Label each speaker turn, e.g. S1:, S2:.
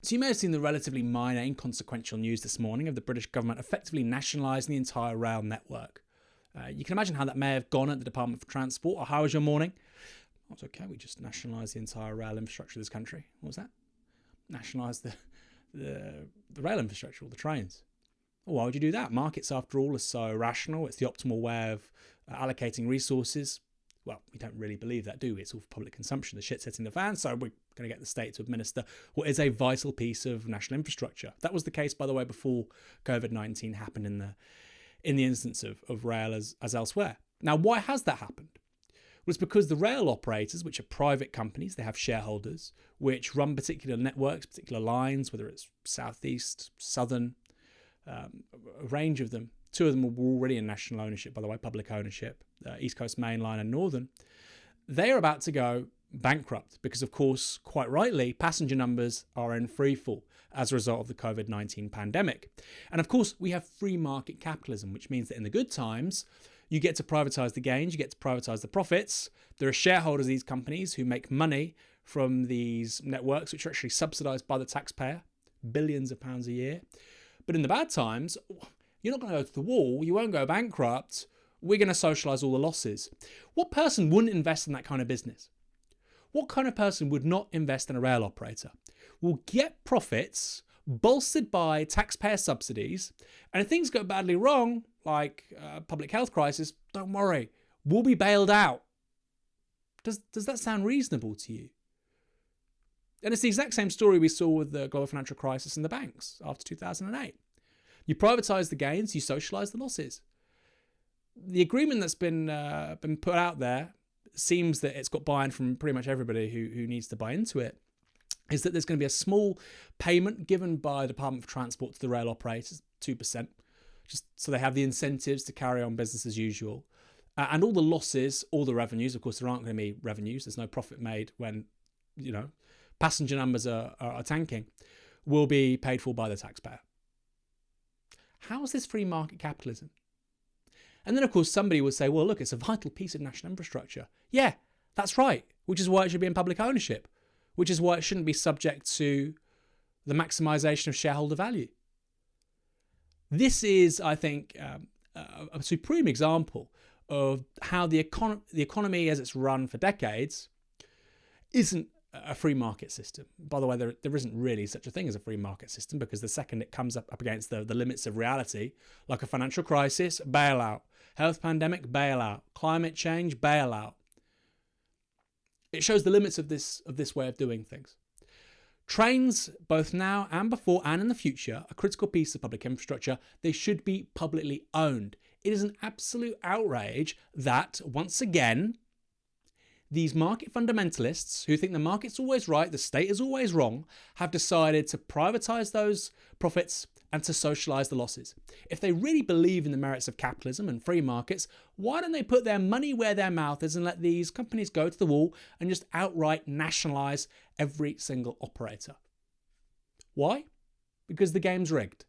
S1: So you may have seen the relatively minor, inconsequential news this morning of the British government effectively nationalising the entire rail network. Uh, you can imagine how that may have gone at the Department for Transport. Or how was your morning? Oh, it's okay. We just nationalised the entire rail infrastructure of this country. What was that? Nationalised the, the the rail infrastructure, all the trains. Well, why would you do that? Markets, after all, are so rational. It's the optimal way of uh, allocating resources well, we don't really believe that, do we? It's all for public consumption. The shit's hitting the fan, so we're going to get the state to administer what is a vital piece of national infrastructure. That was the case, by the way, before COVID nineteen happened in the in the instance of, of rail as, as elsewhere. Now, why has that happened? Well, it's because the rail operators, which are private companies, they have shareholders, which run particular networks, particular lines, whether it's southeast, southern, um, a range of them, Two of them were already in national ownership, by the way, public ownership, uh, East Coast Main Line and Northern. They are about to go bankrupt because, of course, quite rightly, passenger numbers are in free fall as a result of the COVID 19 pandemic. And of course, we have free market capitalism, which means that in the good times, you get to privatize the gains, you get to privatize the profits. There are shareholders of these companies who make money from these networks, which are actually subsidized by the taxpayer, billions of pounds a year. But in the bad times, you're not going to go to the wall. You won't go bankrupt. We're going to socialize all the losses. What person wouldn't invest in that kind of business? What kind of person would not invest in a rail operator? Will get profits bolstered by taxpayer subsidies, and if things go badly wrong, like a public health crisis, don't worry, we'll be bailed out. Does, does that sound reasonable to you? And it's the exact same story we saw with the global financial crisis and the banks after 2008. You privatise the gains, you socialise the losses. The agreement that's been uh, been put out there seems that it's got buy-in from pretty much everybody who, who needs to buy into it. Is that there's going to be a small payment given by the Department of Transport to the rail operators, two percent, just so they have the incentives to carry on business as usual. Uh, and all the losses, all the revenues, of course, there aren't going to be revenues. There's no profit made when, you know, passenger numbers are, are, are tanking, will be paid for by the taxpayer. How is this free market capitalism? And then, of course, somebody would say, well, look, it's a vital piece of national infrastructure. Yeah, that's right, which is why it should be in public ownership, which is why it shouldn't be subject to the maximization of shareholder value. This is, I think, um, a, a supreme example of how the, econ- the economy, as it's run for decades, isn't a free market system. By the way, there, there isn't really such a thing as a free market system because the second it comes up, up against the, the limits of reality, like a financial crisis, bailout, health pandemic, bailout, climate change, bailout. It shows the limits of this of this way of doing things. Trains, both now and before and in the future, a critical piece of public infrastructure. They should be publicly owned. It is an absolute outrage that, once again, these market fundamentalists who think the market's always right, the state is always wrong, have decided to privatize those profits and to socialize the losses. If they really believe in the merits of capitalism and free markets, why don't they put their money where their mouth is and let these companies go to the wall and just outright nationalize every single operator? Why? Because the game's rigged.